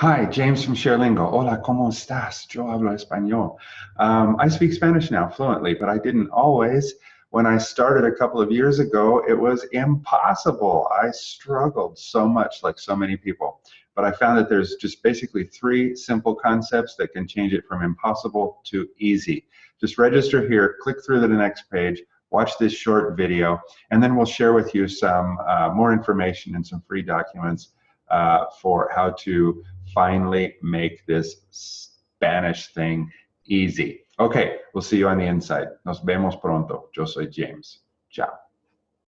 Hi, James from ShareLingo. Hola, ¿cómo estás? Yo hablo español. Um, I speak Spanish now fluently, but I didn't always. When I started a couple of years ago, it was impossible. I struggled so much, like so many people. But I found that there's just basically three simple concepts that can change it from impossible to easy. Just register here, click through to the next page, watch this short video, and then we'll share with you some uh, more information and some free documents uh, for how to finally make this Spanish thing easy. Okay, we'll see you on the inside. Nos vemos pronto. Yo soy James. Ciao.